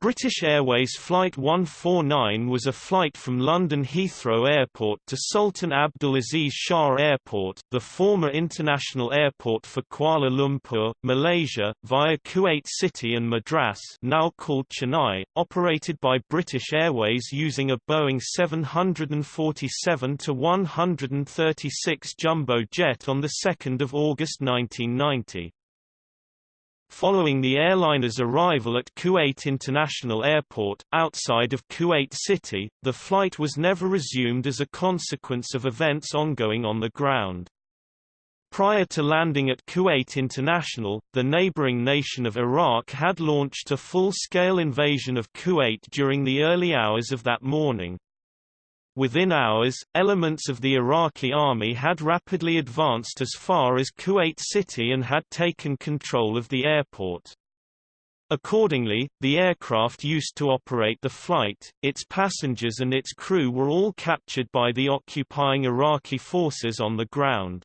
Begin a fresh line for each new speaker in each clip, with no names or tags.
British Airways Flight 149 was a flight from London Heathrow Airport to Sultan Abdulaziz Shah Airport the former international airport for Kuala Lumpur, Malaysia, via Kuwait City and Madras now called Chennai, operated by British Airways using a Boeing 747-136 jumbo jet on 2 August 1990. Following the airliner's arrival at Kuwait International Airport, outside of Kuwait City, the flight was never resumed as a consequence of events ongoing on the ground. Prior to landing at Kuwait International, the neighboring nation of Iraq had launched a full-scale invasion of Kuwait during the early hours of that morning. Within hours, elements of the Iraqi army had rapidly advanced as far as Kuwait City and had taken control of the airport. Accordingly, the aircraft used to operate the flight, its passengers and its crew were all captured by the occupying Iraqi forces on the ground.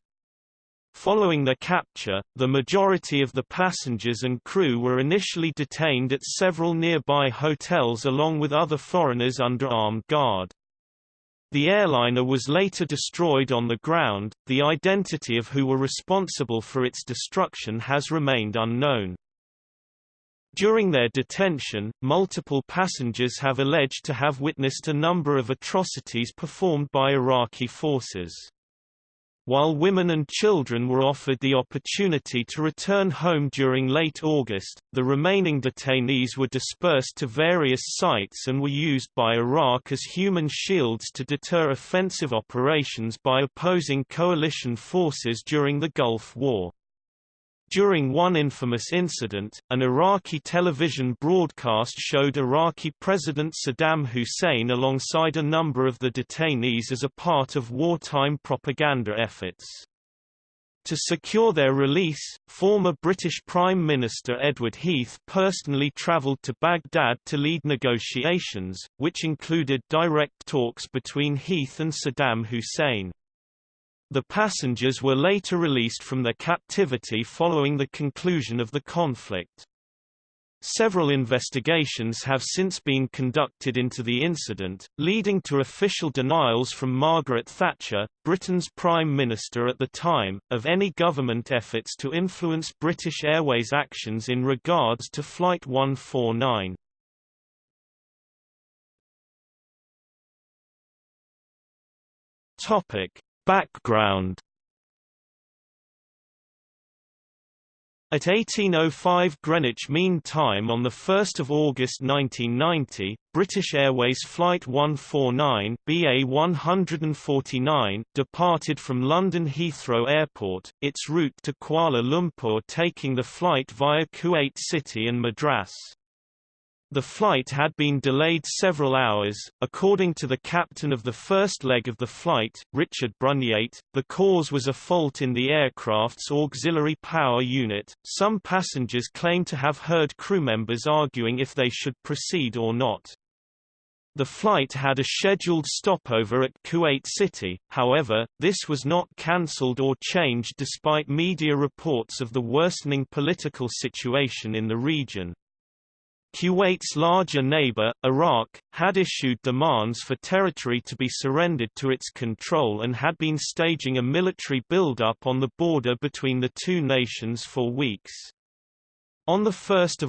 Following their capture, the majority of the passengers and crew were initially detained at several nearby hotels along with other foreigners under armed guard. The airliner was later destroyed on the ground, the identity of who were responsible for its destruction has remained unknown. During their detention, multiple passengers have alleged to have witnessed a number of atrocities performed by Iraqi forces. While women and children were offered the opportunity to return home during late August, the remaining detainees were dispersed to various sites and were used by Iraq as human shields to deter offensive operations by opposing coalition forces during the Gulf War. During one infamous incident, an Iraqi television broadcast showed Iraqi President Saddam Hussein alongside a number of the detainees as a part of wartime propaganda efforts. To secure their release, former British Prime Minister Edward Heath personally travelled to Baghdad to lead negotiations, which included direct talks between Heath and Saddam Hussein. The passengers were later released from their captivity following the conclusion of the conflict. Several investigations have since been conducted into the incident, leading to official denials from Margaret Thatcher, Britain's Prime Minister at the time, of any government efforts to influence British Airways actions in regards to Flight 149. Topic: Background At 1805 Greenwich Mean Time on 1 August 1990, British Airways Flight 149 BA-149 departed from London Heathrow Airport, its route to Kuala Lumpur taking the flight via Kuwait City and Madras. The flight had been delayed several hours. According to the captain of the first leg of the flight, Richard Brunyate, the cause was a fault in the aircraft's auxiliary power unit. Some passengers claim to have heard crew members arguing if they should proceed or not. The flight had a scheduled stopover at Kuwait City, however, this was not cancelled or changed despite media reports of the worsening political situation in the region. Kuwait's larger neighbor, Iraq, had issued demands for territory to be surrendered to its control and had been staging a military buildup on the border between the two nations for weeks. On 1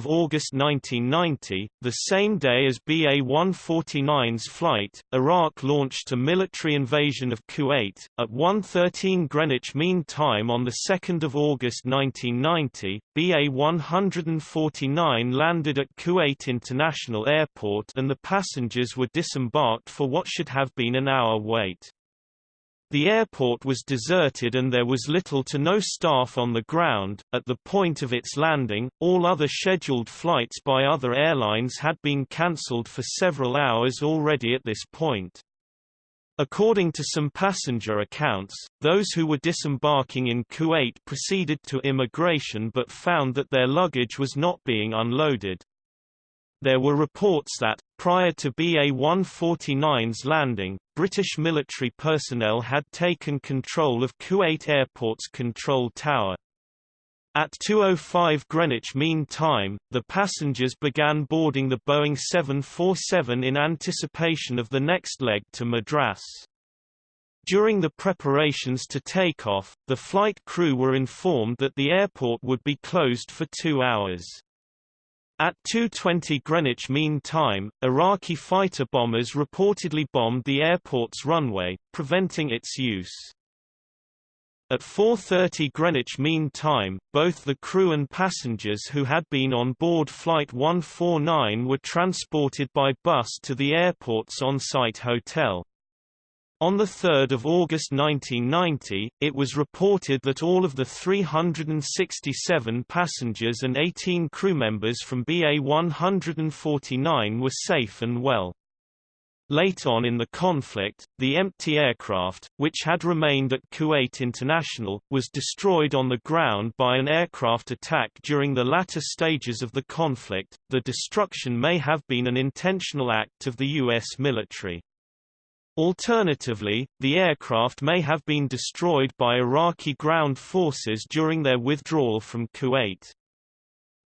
August 1990, the same day as BA-149's flight, Iraq launched a military invasion of Kuwait. At 1.13 Greenwich Mean Time on 2 August 1990, BA-149 landed at Kuwait International Airport and the passengers were disembarked for what should have been an hour wait. The airport was deserted and there was little to no staff on the ground. At the point of its landing, all other scheduled flights by other airlines had been cancelled for several hours already at this point. According to some passenger accounts, those who were disembarking in Kuwait proceeded to immigration but found that their luggage was not being unloaded. There were reports that, prior to BA-149's landing, British military personnel had taken control of Kuwait Airport's control tower. At 2.05 Greenwich Mean Time, the passengers began boarding the Boeing 747 in anticipation of the next leg to Madras. During the preparations to take off, the flight crew were informed that the airport would be closed for two hours. At 2.20 Greenwich Mean Time, Iraqi fighter bombers reportedly bombed the airport's runway, preventing its use. At 4.30 Greenwich Mean Time, both the crew and passengers who had been on board Flight 149 were transported by bus to the airport's on-site hotel. On 3 August 1990, it was reported that all of the 367 passengers and 18 crew members from BA-149 were safe and well. Late on in the conflict, the empty aircraft, which had remained at Kuwait International, was destroyed on the ground by an aircraft attack during the latter stages of the conflict. The destruction may have been an intentional act of the U.S. military. Alternatively, the aircraft may have been destroyed by Iraqi ground forces during their withdrawal from Kuwait.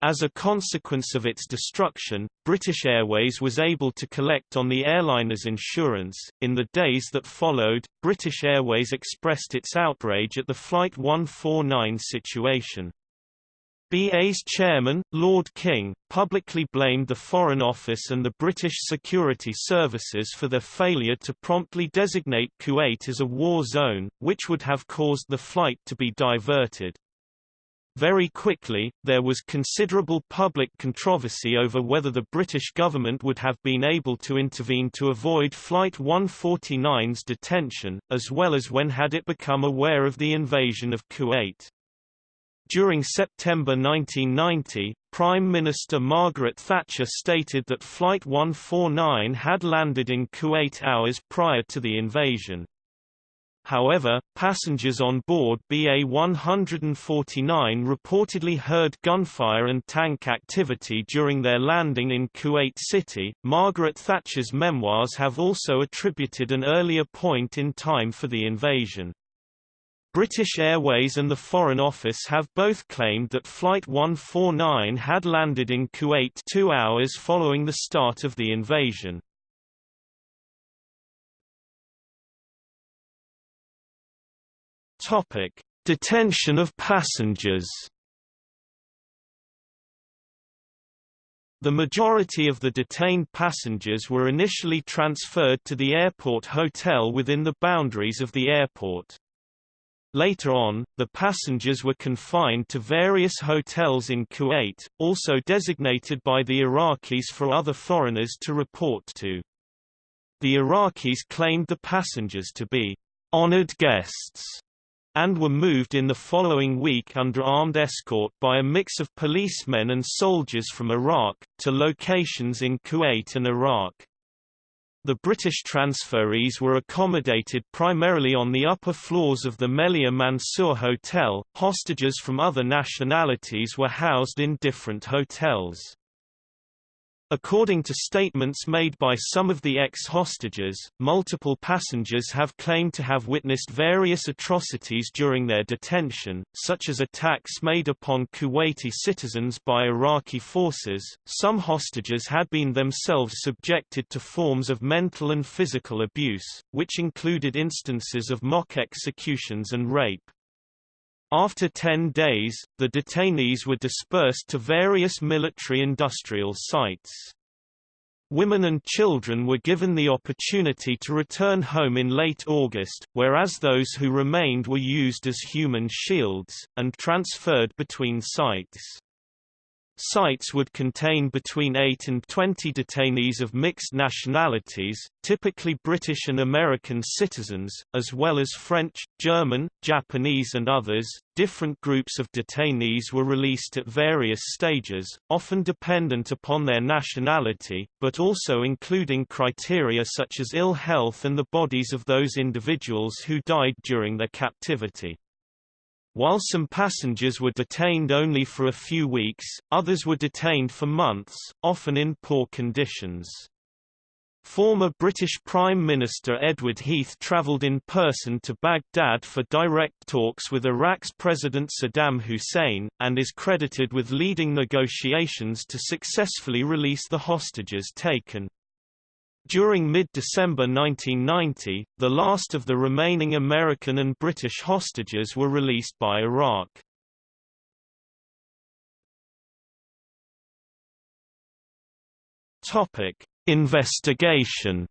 As a consequence of its destruction, British Airways was able to collect on the airliner's insurance. In the days that followed, British Airways expressed its outrage at the Flight 149 situation. BA's chairman, Lord King, publicly blamed the Foreign Office and the British security services for their failure to promptly designate Kuwait as a war zone, which would have caused the flight to be diverted. Very quickly, there was considerable public controversy over whether the British government would have been able to intervene to avoid Flight 149's detention, as well as when had it become aware of the invasion of Kuwait. During September 1990, Prime Minister Margaret Thatcher stated that Flight 149 had landed in Kuwait hours prior to the invasion. However, passengers on board BA-149 reportedly heard gunfire and tank activity during their landing in Kuwait City. Margaret Thatcher's memoirs have also attributed an earlier point in time for the invasion. British Airways and the Foreign Office have both claimed that Flight 149 had landed in Kuwait two hours following the start of the invasion. Topic: Detention of passengers. The majority of the detained passengers were initially transferred to the airport hotel within the boundaries of the airport. Later on, the passengers were confined to various hotels in Kuwait, also designated by the Iraqis for other foreigners to report to. The Iraqis claimed the passengers to be honored guests and were moved in the following week under armed escort by a mix of policemen and soldiers from Iraq, to locations in Kuwait and Iraq. The British transferees were accommodated primarily on the upper floors of the Melia Mansour Hotel. Hostages from other nationalities were housed in different hotels. According to statements made by some of the ex-hostages, multiple passengers have claimed to have witnessed various atrocities during their detention, such as attacks made upon Kuwaiti citizens by Iraqi forces. Some hostages had been themselves subjected to forms of mental and physical abuse, which included instances of mock executions and rape. After 10 days, the detainees were dispersed to various military-industrial sites. Women and children were given the opportunity to return home in late August, whereas those who remained were used as human shields, and transferred between sites. Sites would contain between 8 and 20 detainees of mixed nationalities, typically British and American citizens, as well as French, German, Japanese and others. Different groups of detainees were released at various stages, often dependent upon their nationality, but also including criteria such as ill health and the bodies of those individuals who died during their captivity. While some passengers were detained only for a few weeks, others were detained for months, often in poor conditions. Former British Prime Minister Edward Heath travelled in person to Baghdad for direct talks with Iraq's President Saddam Hussein, and is credited with leading negotiations to successfully release the hostages taken. During mid-December 1990, the last of the remaining American and British hostages were released by Iraq. Investigation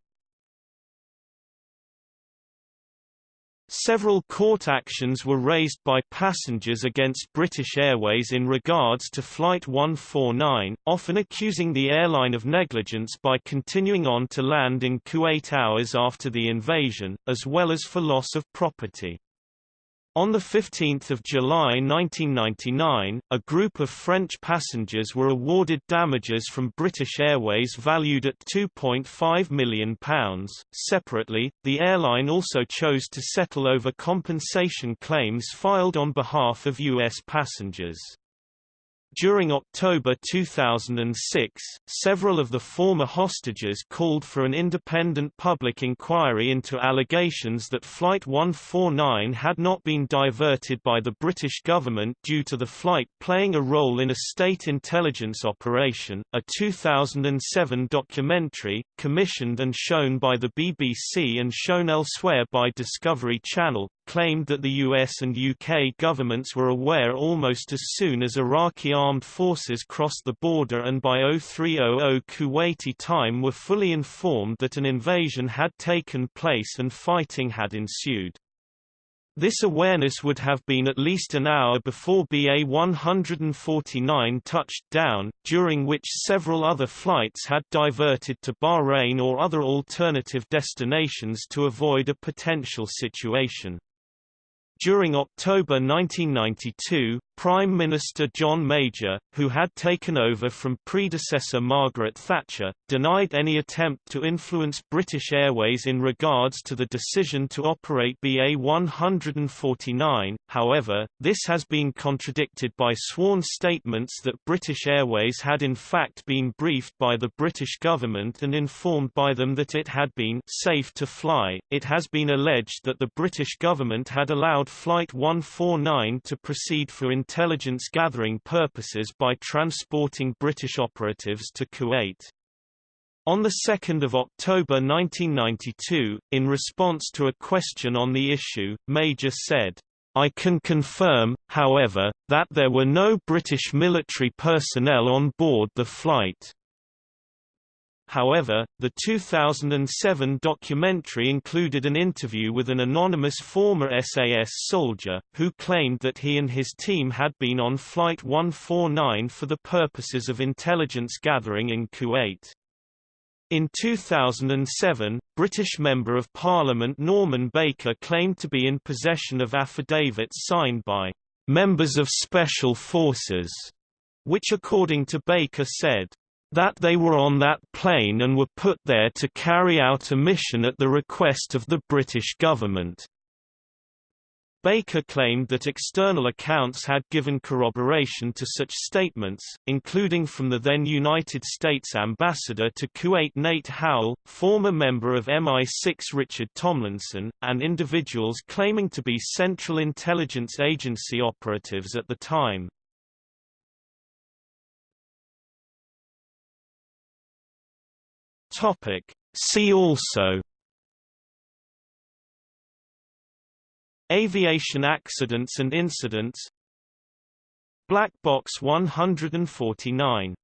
Several court actions were raised by passengers against British Airways in regards to Flight 149, often accusing the airline of negligence by continuing on to land in Kuwait hours after the invasion, as well as for loss of property. On 15 July 1999, a group of French passengers were awarded damages from British Airways valued at £2.5 million. Separately, the airline also chose to settle over compensation claims filed on behalf of U.S. passengers. During October 2006, several of the former hostages called for an independent public inquiry into allegations that Flight 149 had not been diverted by the British government due to the flight playing a role in a state intelligence operation. A 2007 documentary, commissioned and shown by the BBC and shown elsewhere by Discovery Channel, claimed that the US and UK governments were aware almost as soon as Iraqi armed forces crossed the border and by 0300 Kuwaiti time were fully informed that an invasion had taken place and fighting had ensued. This awareness would have been at least an hour before BA-149 touched down, during which several other flights had diverted to Bahrain or other alternative destinations to avoid a potential situation. During October 1992, Prime Minister John Major, who had taken over from predecessor Margaret Thatcher, denied any attempt to influence British Airways in regards to the decision to operate BA 149. However, this has been contradicted by sworn statements that British Airways had in fact been briefed by the British government and informed by them that it had been safe to fly. It has been alleged that the British government had allowed Flight 149 to proceed for intelligence gathering purposes by transporting British operatives to Kuwait. On 2 October 1992, in response to a question on the issue, Major said, I can confirm, however, that there were no British military personnel on board the flight. However, the 2007 documentary included an interview with an anonymous former SAS soldier, who claimed that he and his team had been on Flight 149 for the purposes of intelligence gathering in Kuwait. In 2007, British Member of Parliament Norman Baker claimed to be in possession of affidavits signed by members of special forces, which according to Baker said, that they were on that plane and were put there to carry out a mission at the request of the British government. Baker claimed that external accounts had given corroboration to such statements, including from the then United States ambassador to Kuwait Nate Howell, former member of MI6 Richard Tomlinson, and individuals claiming to be Central Intelligence Agency operatives at the time. Topic. See also Aviation accidents and incidents Black Box 149